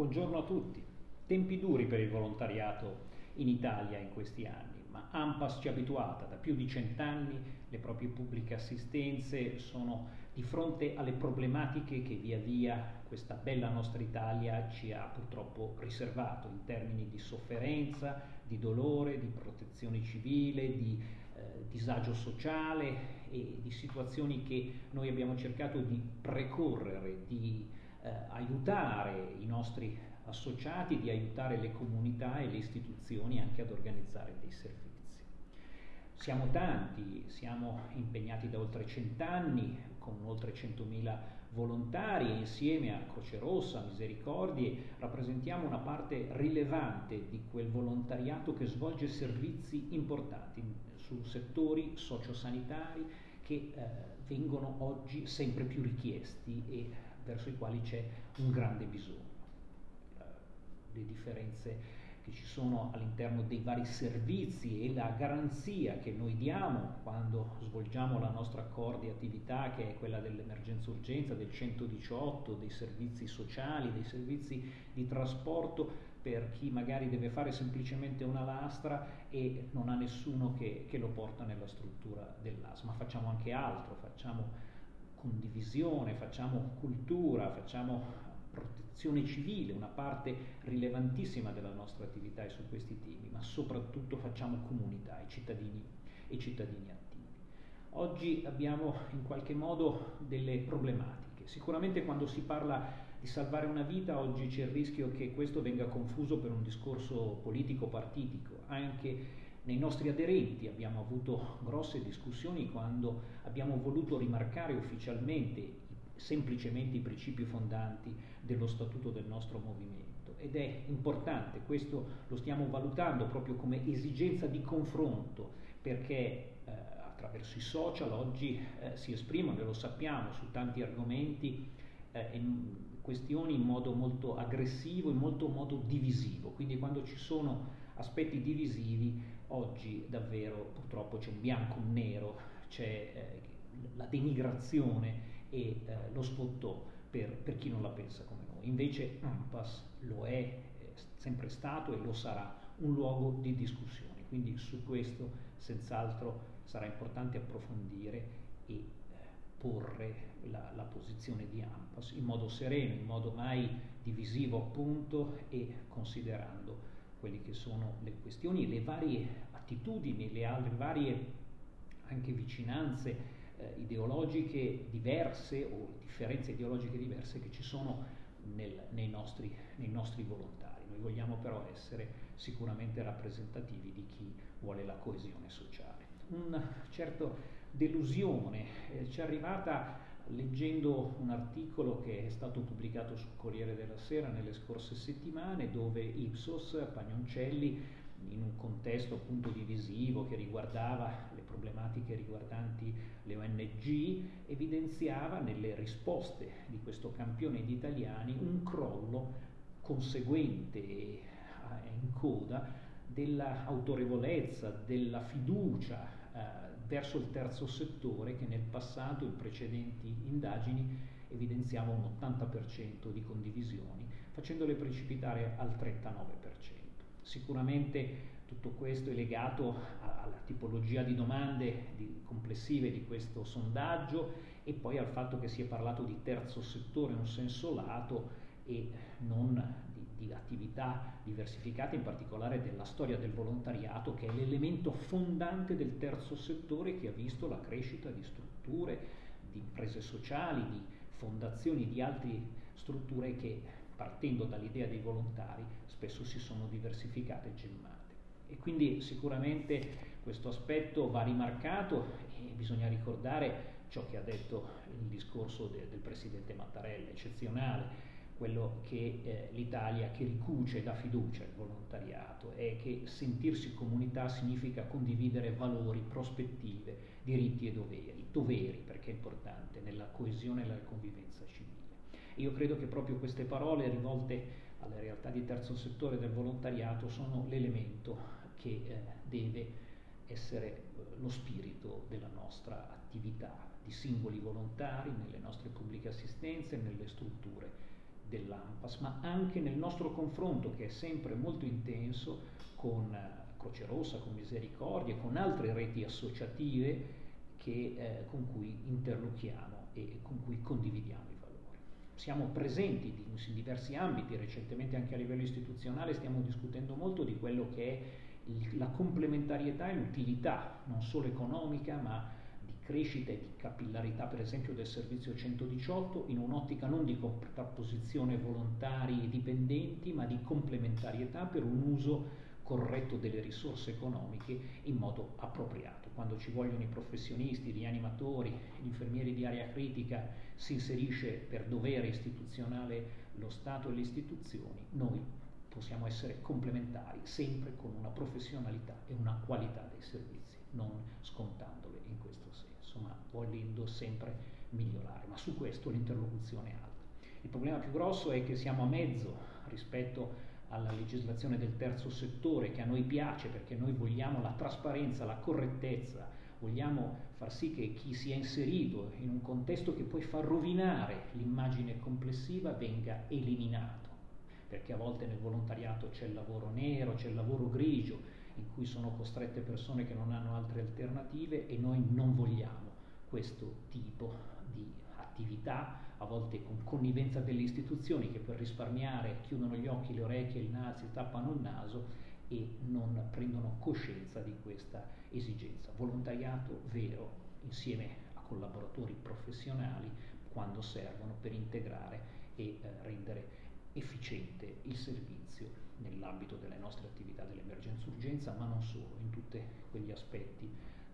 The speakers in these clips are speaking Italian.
Buongiorno a tutti. Tempi duri per il volontariato in Italia in questi anni, ma AMPAS ci ha abituata da più di cent'anni, le proprie pubbliche assistenze sono di fronte alle problematiche che via via questa bella nostra Italia ci ha purtroppo riservato in termini di sofferenza, di dolore, di protezione civile, di eh, disagio sociale e di situazioni che noi abbiamo cercato di precorrere, di eh, aiutare i nostri associati, di aiutare le comunità e le istituzioni anche ad organizzare dei servizi. Siamo tanti, siamo impegnati da oltre cent'anni con oltre 100.000 volontari e insieme a Croce Rossa, Misericordie rappresentiamo una parte rilevante di quel volontariato che svolge servizi importanti su settori sociosanitari che eh, vengono oggi sempre più richiesti e verso i quali c'è un grande bisogno. Eh, le differenze che ci sono all'interno dei vari servizi e la garanzia che noi diamo quando svolgiamo la nostra core di attività che è quella dell'emergenza urgenza, del 118, dei servizi sociali, dei servizi di trasporto per chi magari deve fare semplicemente una lastra e non ha nessuno che, che lo porta nella struttura dell'AS, ma facciamo anche altro, facciamo condivisione, facciamo cultura, facciamo protezione civile, una parte rilevantissima della nostra attività è su questi temi, ma soprattutto facciamo comunità, i cittadini e cittadini attivi. Oggi abbiamo in qualche modo delle problematiche. Sicuramente quando si parla di salvare una vita oggi c'è il rischio che questo venga confuso per un discorso politico-partitico, anche nei nostri aderenti abbiamo avuto grosse discussioni quando abbiamo voluto rimarcare ufficialmente semplicemente i principi fondanti dello statuto del nostro movimento. Ed è importante, questo lo stiamo valutando proprio come esigenza di confronto perché eh, attraverso i social oggi eh, si esprimono, e lo sappiamo, su tanti argomenti eh, questioni in modo molto aggressivo, in molto modo divisivo, quindi quando ci sono aspetti divisivi oggi davvero purtroppo c'è un bianco, un nero, c'è eh, la denigrazione e eh, lo sfottò per, per, chi non la pensa come noi. Invece AMPAS lo è, è sempre stato e lo sarà un luogo di discussione, quindi su questo senz'altro sarà importante approfondire e eh, porre la, la, posizione di AMPAS in modo sereno, in modo mai divisivo appunto e considerando quelle che sono le questioni, le varie attitudini, le altre varie anche vicinanze eh, ideologiche diverse o differenze ideologiche diverse che ci sono nel, nei, nostri, nei, nostri, volontari. Noi vogliamo però essere sicuramente rappresentativi di chi vuole la coesione sociale. Una certa delusione eh, ci è arrivata leggendo un articolo che è stato pubblicato sul Corriere della Sera nelle scorse settimane dove Ipsos Pagnoncelli in un contesto appunto divisivo che riguardava le problematiche riguardanti le ONG, evidenziava nelle risposte di questo campione di italiani un crollo conseguente e in coda dell'autorevolezza, della fiducia eh, verso il terzo settore che nel passato, in precedenti indagini, evidenziava un 80% di condivisioni, facendole precipitare al 39%. Sicuramente tutto questo è legato alla tipologia di domande di, complessive di questo sondaggio e poi al fatto che si è parlato di terzo settore in un senso lato e non di, attività diversificate, in particolare della storia del volontariato, che è l'elemento fondante del terzo settore che ha visto la crescita di strutture, di imprese sociali, di fondazioni, di altre strutture che partendo dall'idea dei volontari, spesso si sono diversificate e gemmate. E quindi sicuramente questo aspetto va rimarcato e bisogna ricordare ciò che ha detto il discorso de, del Presidente Mattarella, eccezionale, quello che eh, l'Italia che ricuce e dà fiducia al volontariato e che sentirsi comunità significa condividere valori, prospettive, diritti e doveri, doveri perché è importante nella coesione e nella convivenza civile. Io credo che proprio queste parole rivolte alle realtà di terzo settore del volontariato sono l'elemento che eh, deve essere eh, lo spirito della nostra attività di singoli volontari nelle nostre pubbliche assistenze e nelle strutture dell'AMPAS, ma anche nel nostro confronto che è sempre molto intenso con Croce Rossa, con Misericordia, con altre reti associative che, eh, con cui interlochiamo e con cui condividiamo i valori. Siamo presenti in diversi ambiti, recentemente anche a livello istituzionale stiamo discutendo molto di quello che è la complementarietà e l'utilità, non solo economica, ma di crescita e di capillarità, per esempio, del servizio 118, in un'ottica non di contrapposizione volontari e dipendenti, ma di complementarietà per un uso corretto delle risorse economiche in modo appropriato. Quando ci vogliono i professionisti, gli animatori, gli infermieri di area critica, si inserisce per dovere istituzionale lo Stato e le istituzioni, noi possiamo essere complementari sempre con una professionalità e una qualità dei servizi, non scontandole in questo senso, ma volendo sempre migliorare. Ma su questo l'interlocuzione è alta. Il problema più grosso è che siamo a mezzo rispetto alla legislazione del terzo settore che a noi piace perché noi vogliamo la trasparenza, la correttezza, vogliamo far sì che chi si è inserito in un contesto che poi fa rovinare l'immagine complessiva venga eliminato, perché a volte nel volontariato c'è il lavoro nero, c'è il lavoro grigio, in cui sono costrette persone che non hanno altre alternative e noi non vogliamo questo tipo di attività a volte con connivenza delle istituzioni che per risparmiare chiudono gli occhi, le orecchie, il naso, tappano il naso e non prendono coscienza di questa esigenza. Volontariato vero insieme a collaboratori professionali quando servono per integrare e eh, rendere efficiente il servizio nell'ambito delle nostre attività dell'emergenza-urgenza, ma non solo, in tutti quegli aspetti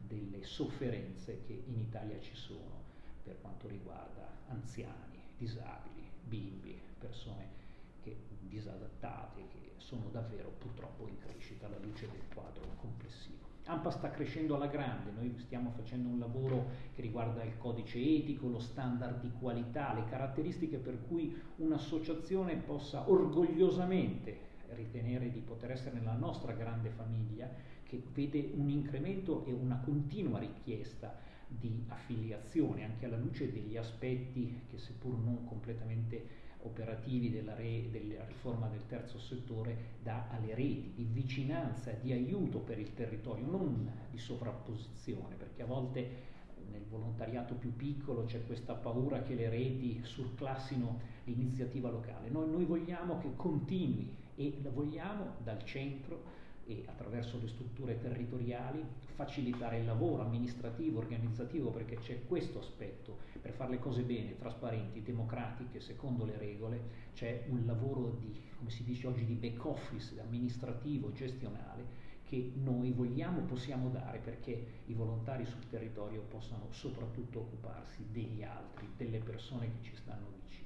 delle sofferenze che in Italia ci sono per quanto riguarda anziani, disabili, bimbi, persone che, disadattate che sono davvero purtroppo in crescita alla luce del quadro complessivo. AMPA sta crescendo alla grande, noi stiamo facendo un lavoro che riguarda il codice etico, lo standard di qualità, le caratteristiche per cui un'associazione possa orgogliosamente ritenere di poter essere nella nostra grande famiglia che vede un incremento e una continua richiesta di affiliazione, anche alla luce degli aspetti che seppur non completamente operativi della, re, della, riforma del terzo settore dà alle reti di vicinanza, di aiuto per il territorio, non di sovrapposizione, perché a volte nel volontariato più piccolo c'è questa paura che le reti surclassino l'iniziativa locale. Noi, noi vogliamo che continui e vogliamo dal centro e attraverso le strutture territoriali facilitare il lavoro amministrativo, organizzativo, perché c'è questo aspetto, per fare le cose bene, trasparenti, democratiche, secondo le regole, c'è un lavoro di, come si dice oggi, di back office amministrativo, gestionale, che noi vogliamo, possiamo dare perché i volontari sul territorio possano soprattutto occuparsi degli altri, delle persone che ci stanno vicine.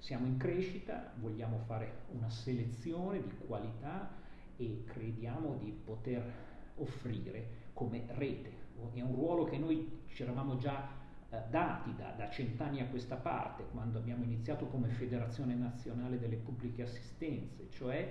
Siamo in crescita, vogliamo fare una selezione di qualità, e crediamo di poter offrire come rete. È un ruolo che noi ci eravamo già eh, dati da, da cent'anni a questa parte, quando abbiamo iniziato come Federazione Nazionale delle Pubbliche Assistenze, cioè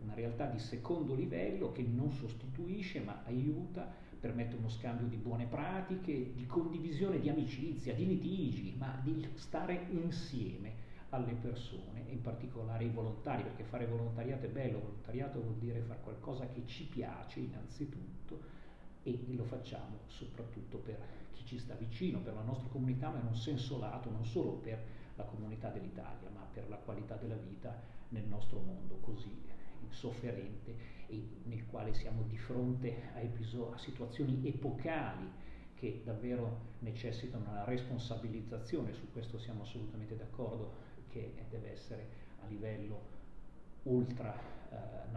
una realtà di secondo livello che non sostituisce ma aiuta, permette uno scambio di buone pratiche, di condivisione di amicizia, di litigi, ma di stare insieme alle persone, in particolare ai volontari, perché fare volontariato è bello, volontariato vuol dire fare qualcosa che ci piace innanzitutto e lo facciamo soprattutto per chi ci sta vicino, per la nostra comunità, ma in un senso lato, non solo per la comunità dell'Italia, ma per la qualità della vita nel nostro mondo così insofferente e nel quale siamo di fronte a, episodi, a situazioni epocali che davvero necessitano una responsabilizzazione, su questo siamo assolutamente d'accordo che deve essere a livello ultra eh,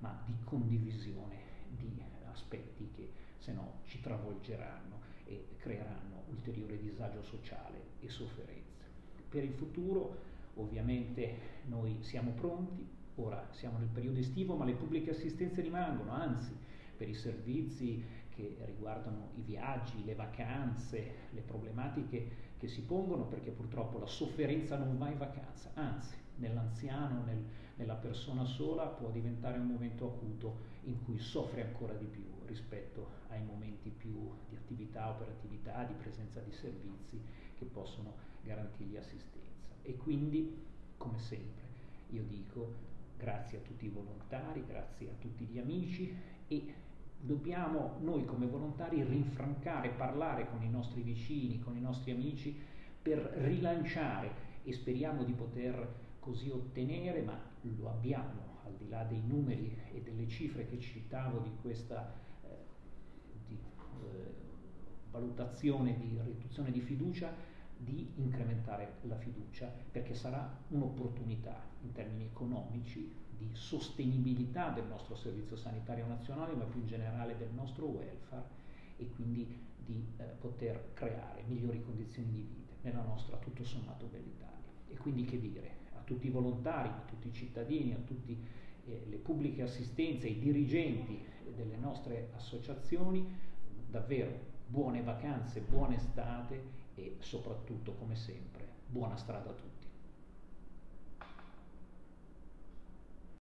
ma di condivisione di aspetti che se no ci travolgeranno e creeranno ulteriore disagio sociale e sofferenze. Per il futuro ovviamente noi siamo pronti, ora siamo nel periodo estivo, ma le pubbliche assistenze rimangono, anzi per i servizi che riguardano i viaggi, le vacanze, le problematiche che si pongono perché purtroppo la sofferenza non va in vacanza, anzi nell'anziano, nel, nella persona sola può diventare un momento acuto in cui soffre ancora di più rispetto ai momenti più di attività, operatività, di presenza di servizi che possono garantirgli assistenza. E quindi come sempre, io dico grazie a tutti i volontari, grazie a tutti gli amici e dobbiamo noi come volontari rinfrancare, parlare con i nostri vicini, con i nostri amici per rilanciare. E speriamo di poter così ottenere, ma lo abbiamo al di là dei numeri e delle cifre che citavo di questa eh, di, eh, valutazione di riduzione di fiducia, di incrementare la fiducia, perché sarà un'opportunità in termini economici di sostenibilità del nostro servizio sanitario nazionale, ma più in generale del nostro welfare e quindi di eh, poter creare migliori condizioni di vita nella nostra tutto sommato bella Italia. E quindi che dire, a tutti i volontari, a tutti i cittadini, a tutte eh, le pubbliche assistenze, ai dirigenti delle nostre associazioni, davvero buone vacanze, buona estate e soprattutto, come sempre, buona strada a tutti.